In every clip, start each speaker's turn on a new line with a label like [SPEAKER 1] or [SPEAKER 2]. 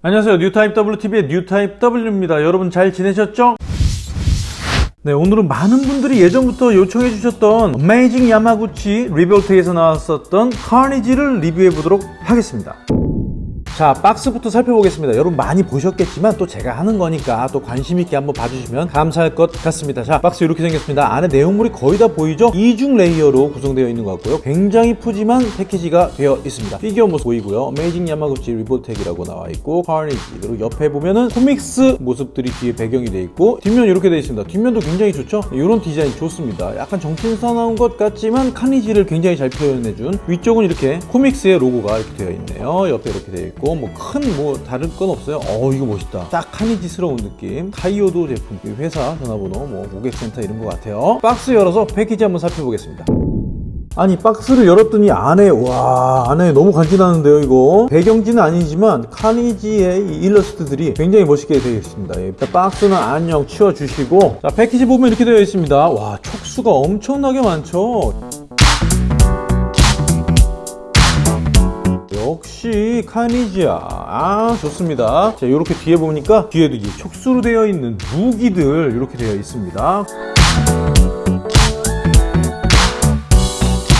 [SPEAKER 1] 안녕하세요. 뉴타입 WTV의 뉴타입 W입니다. 여러분 잘 지내셨죠? 네 오늘은 많은 분들이 예전부터 요청해 주셨던 어메이징 야마구치 리볼텍에서 나왔었던 카니지를 리뷰해 보도록 하겠습니다 자 박스부터 살펴보겠습니다. 여러분 많이 보셨겠지만 또 제가 하는 거니까 또 관심 있게 한번 봐주시면 감사할 것 같습니다. 자 박스 이렇게 생겼습니다. 안에 내용물이 거의 다 보이죠? 이중 layer로 구성되어 있는 것 같고요. 굉장히 푸짐한 패키지가 되어 있습니다. 피규어 모습 보이고요. 어메이징 야마구치 리볼텍이라고 나와 있고 카니지 그리고 옆에 보면은 comics 모습들이 뒤에 배경이 되어 있고 뒷면 이렇게 되어 있습니다. 뒷면도 굉장히 좋죠? 이런 디자인 좋습니다. 약간 정신사나운 것 같지만 카니지를 굉장히 잘 표현해준 위쪽은 이렇게 코믹스의 로고가 이렇게 되어 있네요. 옆에 이렇게 되어 있고 뭐큰뭐 다른 건 없어요. 어 이거 멋있다. 딱 카니지스러운 느낌. 타이오도 제품 회사 전화번호 뭐 고객센터 이런 것 같아요. 박스 열어서 패키지 한번 살펴보겠습니다. 아니 박스를 열었더니 안에 와 안에 너무 간지나는데요 이거. 배경지는 아니지만 카니지의 이 일러스트들이 굉장히 멋있게 되어 있습니다. 일단 박스는 안녕 치워주시고. 자 패키지 보면 이렇게 되어 있습니다. 와 촉수가 엄청나게 많죠 역시 카니지야 아 좋습니다. 자 이렇게 뒤에 보니까 뒤에도 이 촉수로 되어 있는 무기들 이렇게 되어 있습니다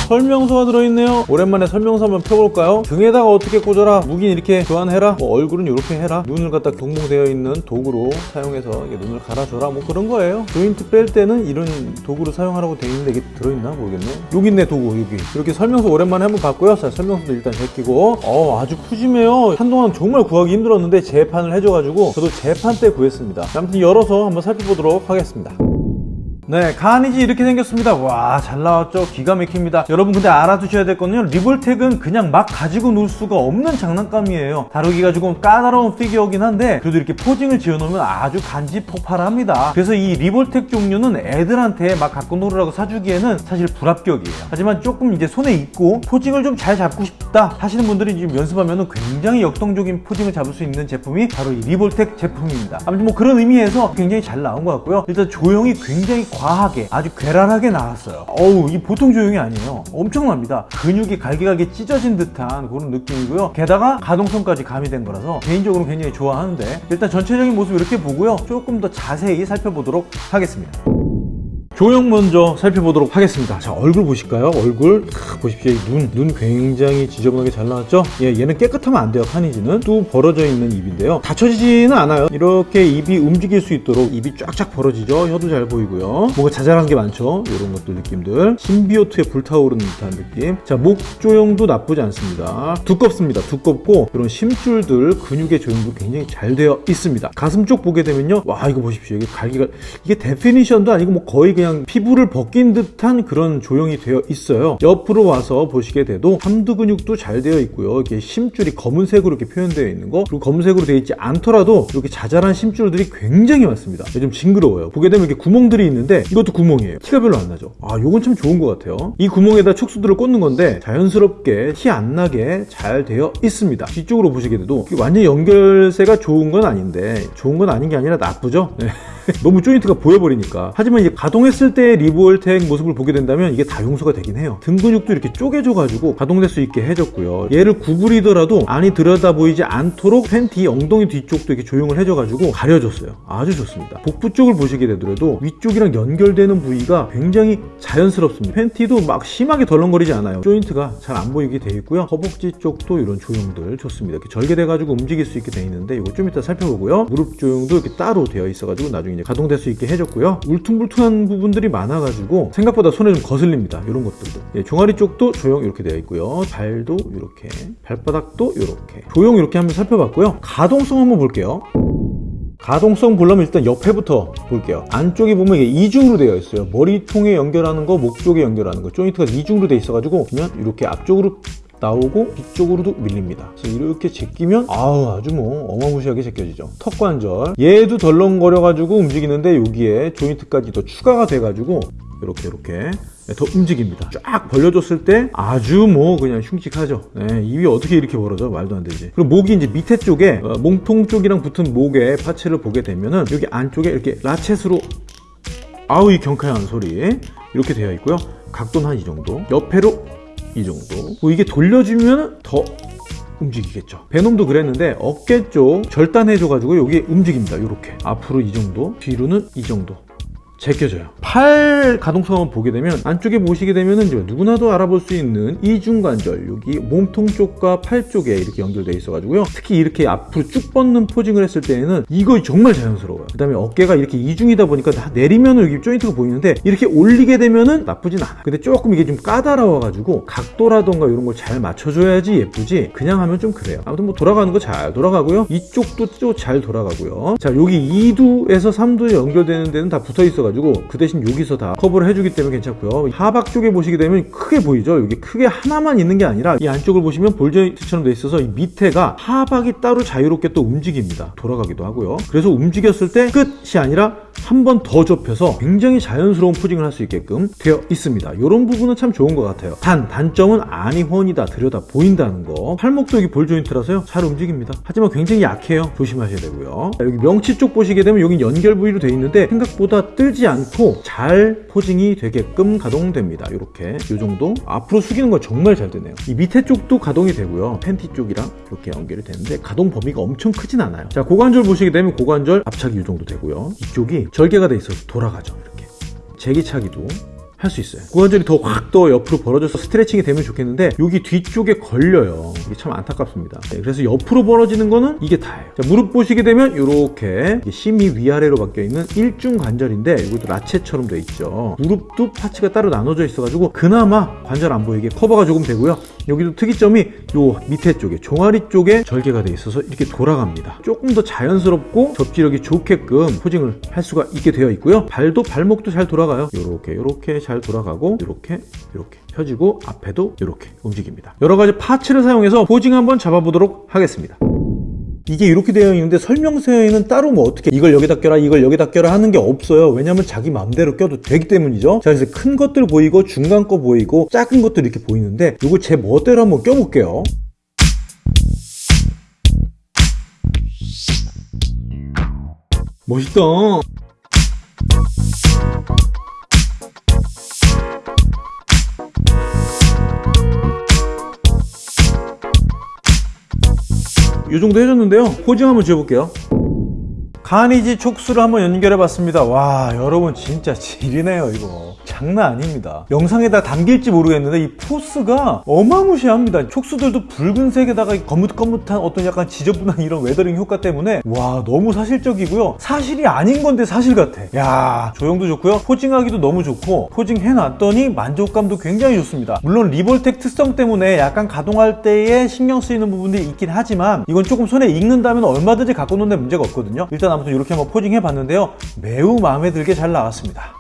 [SPEAKER 1] 설명서가 들어있네요. 오랜만에 설명서 한번 펴볼까요? 등에다가 어떻게 꽂아라? 무기는 이렇게 교환해라? 뭐 얼굴은 이렇게 해라? 눈을 갖다 동봉되어 있는 도구로 사용해서 눈을 갈아줘라? 뭐 그런 거예요. 조인트 뺄 때는 이런 도구를 사용하라고 되어 있는데 이게 들어있나 모르겠네. 여기 있네 도구 여기. 이렇게 설명서 오랜만에 한번 봤고요. 자 설명서도 일단 제끼고. 어 아주 푸짐해요. 한동안 정말 구하기 힘들었는데 재판을 해줘가지고 저도 재판 때 구했습니다. 아무튼 열어서 한번 살펴보도록 하겠습니다 네 카니지 이렇게 생겼습니다. 와 잘 나왔죠? 기가 막힙니다. 여러분 근데 알아두셔야 될 거는요. 리볼텍은 그냥 막 가지고 놀 수가 없는 장난감이에요. 다루기가 조금 까다로운 피규어긴 한데 그래도 이렇게 posing을 지어 놓으면 아주 간지 폭발합니다. 그래서 이 리볼텍 종류는 애들한테 막 갖고 놀으라고 사주기에는 사실 불합격이에요. 하지만 조금 이제 손에 있고 posing을 좀 잘 잡고 싶다 하시는 분들이 조금 연습하면 굉장히 역동적인 posing을 잡을 수 있는 제품이 바로 이 리볼텍 제품입니다. 아무튼 뭐 그런 의미에서 굉장히 잘 나온 것 같고요. 일단 조형이 굉장히 과하게 아주 괴랄하게 나왔어요. 어우 이 보통 조형이 아니에요. 엄청납니다. 근육이 갈기갈기 찢어진 듯한 그런 느낌이고요. 게다가 가동성까지 가미된 거라서 개인적으로 굉장히 좋아하는데 일단 전체적인 모습 이렇게 보고요. 조금 더 자세히 살펴보도록 하겠습니다 조형 먼저 살펴보도록 하겠습니다. 자 얼굴 보실까요? 얼굴 크, 보십시오. 눈, 눈 굉장히 지저분하게 잘 나왔죠? 예, 얘는 깨끗하면 안 돼요 카니지는. 또 벌어져 있는 입인데요. 닫혀지지는 않아요. 이렇게 입이 움직일 수 있도록 입이 쫙쫙 벌어지죠? 혀도 잘 보이고요. 뭔가 자잘한 게 많죠? 이런 것들 느낌들. 신비오트에 불타오르는 듯한 느낌. 자목 조형도 나쁘지 않습니다. 두껍습니다. 두껍고 이런 심줄들 근육의 조형도 굉장히 잘 되어 있습니다. 가슴 쪽 보게 되면요. 와 이거 보십시오. 이게 갈기가 이게 데피니션도 아니고 뭐 거의 그냥 그냥 피부를 벗긴 듯한 그런 조형이 되어 있어요. 옆으로 와서 보시게 돼도 삼두 근육도 잘 되어 있고요. 이게 심줄이 검은색으로 이렇게 표현되어 있는 거 그리고 검은색으로 되어 있지 않더라도 이렇게 자잘한 심줄들이 굉장히 많습니다. 좀 징그러워요. 보게 되면 이렇게 구멍들이 있는데 이것도 구멍이에요. 티가 별로 안 나죠? 아 요건 참 좋은 것 같아요. 이 구멍에다 촉수들을 꽂는 건데 자연스럽게 티 안 나게 잘 되어 있습니다. 뒤쪽으로 보시게 돼도 완전 연결세가 좋은 건 아닌데 좋은 건 아닌 게 아니라 나쁘죠? 네. 너무 조인트가 보여버리니까. 하지만 이제 가동했을 때 리볼텍 모습을 보게 된다면 이게 다 용서가 되긴 해요. 등 근육도 이렇게 쪼개져 가지고 가동될 수 있게 해줬고요. 얘를 구부리더라도 안이 들여다 보이지 않도록 팬티 엉덩이 뒤쪽도 이렇게 조용을 해줘 가지고 가려줬어요. 아주 좋습니다. 복부 쪽을 보시게 되더라도 위쪽이랑 연결되는 부위가 굉장히 자연스럽습니다. 팬티도 막 심하게 덜렁거리지 않아요. 조인트가 잘 안 보이게 되어 있고요. 허벅지 쪽도 이런 조형들 좋습니다. 이렇게 절개돼 가지고 움직일 수 있게 되어 있는데 이거 좀 이따 살펴보고요. 무릎 조형도 이렇게 따로 되어 있어 가지고 나중에 이제 가동될 수 있게 해줬고요. 울퉁불퉁한 부분들이 많아가지고 생각보다 손에 좀 거슬립니다. 이런 것들도. 예, 종아리 쪽도 조형 이렇게 되어 있고요. 발도 이렇게 발바닥도 이렇게. 조형 이렇게 한번 살펴봤고요. 가동성 한번 볼게요. 가동성 보려면 일단 옆에부터 볼게요. 안쪽에 보면 이게 이중으로 되어 있어요. 머리통에 연결하는 거, 목 쪽에 연결하는 거. 조인트가 이중으로 되어 있어가지고 그러면 이렇게 앞쪽으로 나오고 뒤쪽으로도 밀립니다. 그래서 이렇게 제끼면 아우 아주 뭐 어마무시하게 제껴지죠. 턱 관절. 얘도 덜렁거려 가지고 움직이는데 여기에 조인트까지 더 추가가 돼 가지고 이렇게 이렇게 더 움직입니다. 쫙 벌려줬을 때 아주 뭐 그냥 흉측하죠. 네, 입이 어떻게 이렇게 벌어져? 말도 안 되지. 그리고 목이 이제 밑에 쪽에 어, 몸통 쪽이랑 붙은 목의 파츠를 보게 되면은 여기 안쪽에 이렇게 라쳇으로 아우 이 경쾌한 소리. 이렇게 되어 있고요. 각도는 한 이 정도. 옆에로 이 정도. 뭐 이게 돌려주면 더 움직이겠죠. 베놈도 그랬는데 어깨 쪽 절단해줘가지고 여기 움직입니다 이렇게. 앞으로 이 정도 뒤로는 이 정도 제껴져요. 팔 가동성을 보게 되면 안쪽에 보시게 되면 이제 누구나도 알아볼 수 있는 이중관절 여기 몸통 쪽과 팔 쪽에 이렇게 연결되어 있어 가지고요. 특히 이렇게 앞으로 쭉 뻗는 포징을 했을 때에는 이거 정말 자연스러워요. 그 다음에 어깨가 이렇게 이중이다 보니까 다 내리면 여기 조인트가 보이는데 이렇게 올리게 되면은 나쁘진 않아. 근데 조금 이게 좀 까다로워 가지고 각도라던가 이런 걸 잘 맞춰줘야지 예쁘지 그냥 하면 좀 그래요. 아무튼 뭐 돌아가는 거 잘 돌아가고요. 이쪽도 또 잘 돌아가고요. 자 여기 2두에서 3두에 연결되는 데는 다 붙어 있어 가지고 그 대신 여기서 다 커버를 해주기 때문에 괜찮고요. 하박 쪽에 보시게 되면 크게 보이죠? 여기 크게 하나만 있는 게 아니라 이 안쪽을 보시면 ball joint처럼 돼 있어서 이 밑에가 하박이 따로 자유롭게 또 움직입니다. 돌아가기도 하고요. 그래서 움직였을 때 끝이 아니라 한번더 접혀서 굉장히 자연스러운 posing을 할 수 있게끔 되어 있습니다. 이런 부분은 참 좋은 것 같아요. 단 단점은 아니 훤히 다 들여다 보인다는 거. 팔목도 여기 ball joint라서요. 잘 움직입니다. 하지만 굉장히 약해요. 조심하셔야 되고요. 자, 여기 명치 쪽 보시게 되면 여기 연결 부위로 되어 있는데 생각보다 뜨지 않고 잘 posing이 되게끔 가동됩니다. 이렇게. 이 정도. 앞으로 숙이는 거 정말 잘 되네요. 이 밑에 쪽도 가동이 되고요. 팬티 쪽이랑 이렇게 연결이 되는데 가동 범위가 엄청 크진 않아요. 자 고관절 보시게 되면 고관절 압착이 이 정도 되고요. 이쪽이 절개가 돼 있어서 돌아가죠. 이렇게. 제기차기도 할 수 있어요. 고관절이 더확더 옆으로 벌어져서 스트레칭이 되면 좋겠는데 여기 뒤쪽에 걸려요. 이게 참 안타깝습니다. 네, 그래서 옆으로 벌어지는 거는 이게 다예요. 자, 무릎 보시게 되면 이렇게 심이 위아래로 바뀌어 있는 일중 관절인데 이것도 라체처럼 돼 있죠. 무릎도 파츠가 따로 나눠져 있어 가지고 그나마 관절 안 보이게 커버가 조금 되고요. 여기도 특이점이 요 밑에 쪽에 종아리 쪽에 절개가 돼 있어서 이렇게 돌아갑니다. 조금 더 자연스럽고 접지력이 좋게끔 포징을 할 수가 있게 되어 있고요. 발도 발목도 잘 돌아가요. 요렇게 잘 돌아가고 이렇게 이렇게 펴지고 앞에도 이렇게 움직입니다. 여러 가지 파츠를 사용해서 포징 한번 잡아보도록 하겠습니다. 이게 이렇게 되어 있는데 설명서에는 따로 뭐 어떻게 이걸 여기다 껴라 이걸 여기다 껴라 하는 게 없어요. 왜냐면 자기 마음대로 껴도 되기 때문이죠. 자 그래서 큰 것들 보이고 중간 거 보이고 작은 것들 이렇게 보이는데 이거 제 멋대로 한번 껴볼게요. 멋있다 이 정도 해줬는데요 posing 한번 지어볼게요 가니지 촉수를 한번 연결해 봤습니다. 와 여러분 진짜 지리네요 이거. 장난 아닙니다. 영상에다 담길지 모르겠는데 이 포스가 어마무시합니다. 촉수들도 붉은색에다가 거뭇거뭇한 어떤 약간 지저분한 이런 weathering 효과 때문에 와 너무 사실적이고요. 사실이 아닌 건데 사실 같아. 야 조형도 좋고요. posing하기도 너무 좋고 posing 해놨더니 만족감도 굉장히 좋습니다. 물론 리볼텍 특성 때문에 약간 가동할 때에 신경 쓰이는 부분들이 있긴 하지만 이건 조금 손에 익는다면 얼마든지 갖고 노는 데 문제가 없거든요. 일단 아무튼 이렇게 한번 포징 해 봤는데요. 매우 마음에 들게 잘 나왔습니다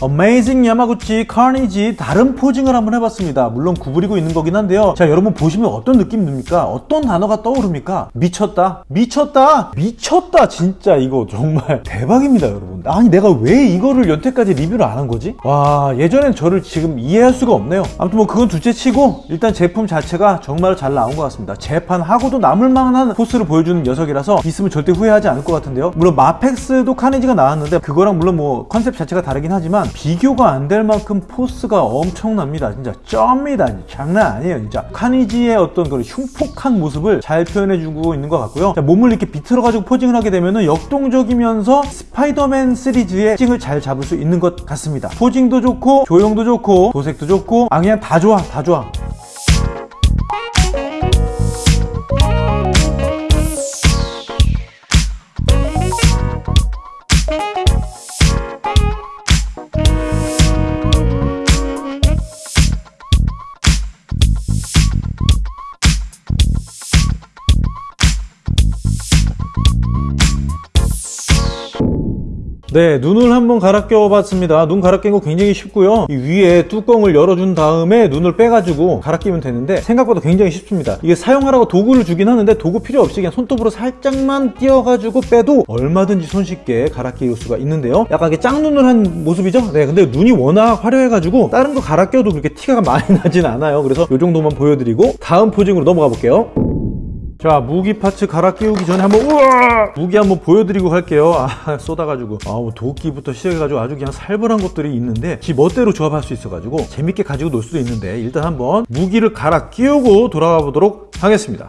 [SPEAKER 1] 어메이징 야마구치 카니지 다른 posing을 한번 해봤습니다. 물론 구부리고 있는 거긴 한데요. 자 여러분 보시면 어떤 느낌 듭니까? 어떤 단어가 떠오릅니까? 미쳤다? 미쳤다? 미쳤다! 진짜 이거 정말 대박입니다 여러분. 아니 내가 왜 이거를 여태까지 리뷰를 안 한 거지? 와 예전의 저를 지금 이해할 수가 없네요. 아무튼 뭐 그건 둘째 치고 일단 제품 자체가 정말 잘 나온 것 같습니다. 재판하고도 남을 만한 포스를 보여주는 녀석이라서 있으면 절대 후회하지 않을 것 같은데요. 물론 마펙스도 카니지가 나왔는데 그거랑 물론 뭐 컨셉 자체가 다르긴 하지만 비교가 안 될 만큼 포스가 엄청납니다. 진짜 쩝니다. 장난 아니에요 진짜. 카니지의 어떤 그런 흉폭한 모습을 잘 표현해주고 있는 것 같고요. 자, 몸을 이렇게 비틀어 가지고 posing을 하게 되면 역동적이면서 스파이더맨 시리즈의 포징을 잘 잡을 수 있는 것 같습니다. 포징도 좋고 조형도 좋고 도색도 좋고 아 그냥 다 좋아 다 좋아 네 눈을 한번 갈아 껴 봤습니다. 눈 갈아 끼는 거 굉장히 쉽고요. 위에 뚜껑을 열어준 다음에 눈을 빼가지고 갈아 끼면 되는데 생각보다 굉장히 쉽습니다. 이게 사용하라고 도구를 주긴 하는데 도구 필요 없이 그냥 손톱으로 살짝만 띄어가지고 빼도 얼마든지 손쉽게 갈아 끼울 수가 있는데요. 약간 이게 짝눈을 한 모습이죠? 네 근데 눈이 워낙 화려해가지고 다른 거 갈아 껴도 그렇게 티가 많이 나진 않아요. 그래서 이 정도만 보여드리고 다음 포징으로 넘어가 볼게요. 자 무기 파츠 갈아 끼우기 전에 한번 우와! 무기 한번 보여드리고 갈게요. 아 쏟아가지고. 아뭐 도끼부터 시작해가지고 아주 그냥 살벌한 것들이 있는데 지 멋대로 조합할 수 있어가지고 재밌게 가지고 놀 수도 있는데 일단 한번 무기를 갈아 끼우고 돌아가 보도록 하겠습니다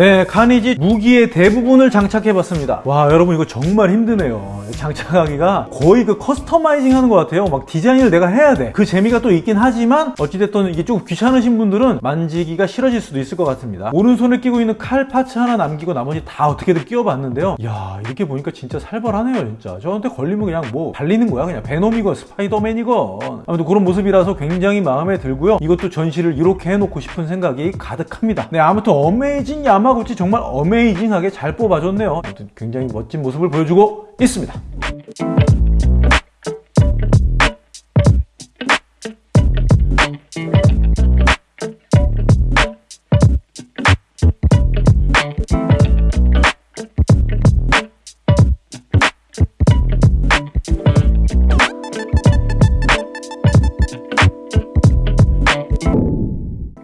[SPEAKER 1] 네, 카니지 무기의 대부분을 장착해봤습니다. 와, 여러분 이거 정말 힘드네요. 장착하기가 거의 그 customizing 하는 것 같아요. 막 디자인을 내가 해야 돼. 그 재미가 또 있긴 하지만 어찌됐든 이게 조금 귀찮으신 분들은 만지기가 싫어질 수도 있을 것 같습니다. 오른손에 끼고 있는 칼 parts 하나 남기고 나머지 다 어떻게든 끼워봤는데요. 야 이렇게 보니까 진짜 살벌하네요, 진짜. 저한테 걸리면 그냥 뭐 발리는 거야. 그냥 베놈이건 스파이더맨이건. 아무튼 그런 모습이라서 굉장히 마음에 들고요. 이것도 전시를 이렇게 해놓고 싶은 생각이 가득합니다. 네, 아무튼 어메이징 야마구치 정말 amazing하게 잘 뽑아줬네요. 아무튼 굉장히 멋진 모습을 보여주고 있습니다.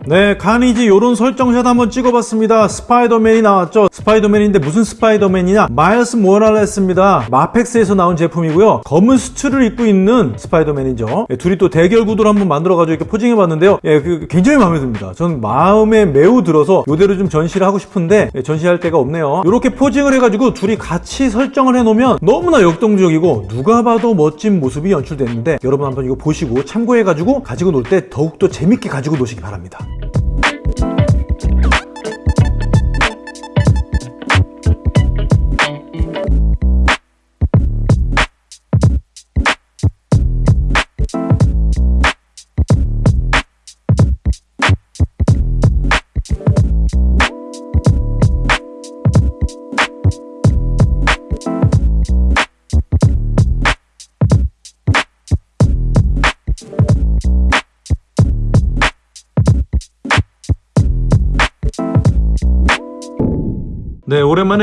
[SPEAKER 1] 네, 카니지 요런 설정샷 한번 찍어봤습니다. 스파이더맨이 나왔죠. 스파이더맨인데 무슨 스파이더맨이냐? 마일스 모랄레스입니다. 마펙스에서 나온 제품이고요. 검은 수트를 입고 있는 스파이더맨이죠. 예, 둘이 또 대결 구도를 한번 만들어가지고 이렇게 posing해봤는데요. 예, 그, 굉장히 마음에 듭니다. 전 마음에 매우 들어서 이대로 좀 전시를 하고 싶은데 예, 전시할 데가 없네요. 이렇게 posing을 해가지고 둘이 같이 설정을 해놓으면 너무나 역동적이고 누가 봐도 멋진 모습이 연출됐는데 여러분 한번 이거 보시고 참고해가지고 가지고 놀 때 더욱더 재밌게 가지고 노시기 바랍니다.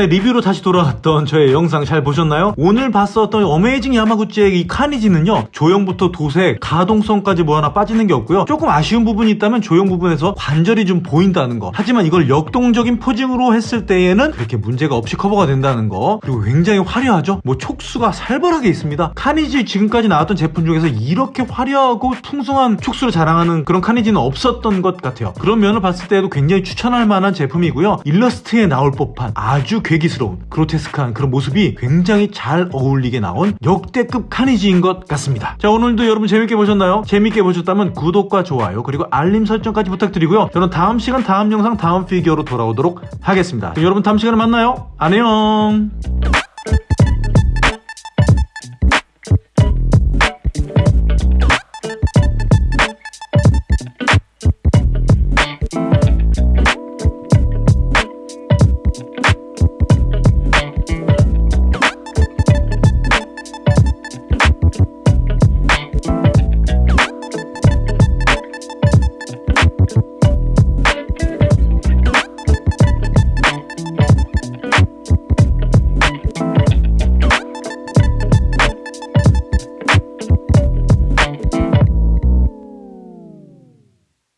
[SPEAKER 1] 네, 오랜만에 리뷰로 다시 돌아왔던 저의 영상 잘 보셨나요? 오늘 봤었던 어메이징 야마구치의 이 카니지는요, 조형부터 도색, 가동성까지 뭐 하나 빠지는 게 없고요. 조금 아쉬운 부분이 있다면 조형 부분에서 관절이 좀 보인다는 거. 하지만 이걸 역동적인 posing으로 했을 때에는 그렇게 문제가 없이 커버가 된다는 거. 그리고 굉장히 화려하죠? 뭐 촉수가 살벌하게 있습니다. 카니지 지금까지 나왔던 제품 중에서 이렇게 화려하고 풍성한 촉수를 자랑하는 그런 카니지는 없었던 것 같아요. 그런 면을 봤을 때에도 굉장히 추천할 만한 제품이고요. 일러스트에 나올 법한 아주 괴기스러운 그로테스크한 그런 모습이 굉장히 잘 어울리게 나온 역대급 카니지인 것 같습니다. 자 오늘도 여러분 재밌게 보셨나요? 재밌게 보셨다면 구독과 좋아요 그리고 알림 설정까지 부탁드리고요. 저는 다음 시간 다음 영상 다음 피규어로 돌아오도록 하겠습니다. 여러분 다음 시간에 만나요. 안녕